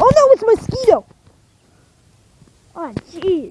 Oh no, it's mosquito. Oh jeez.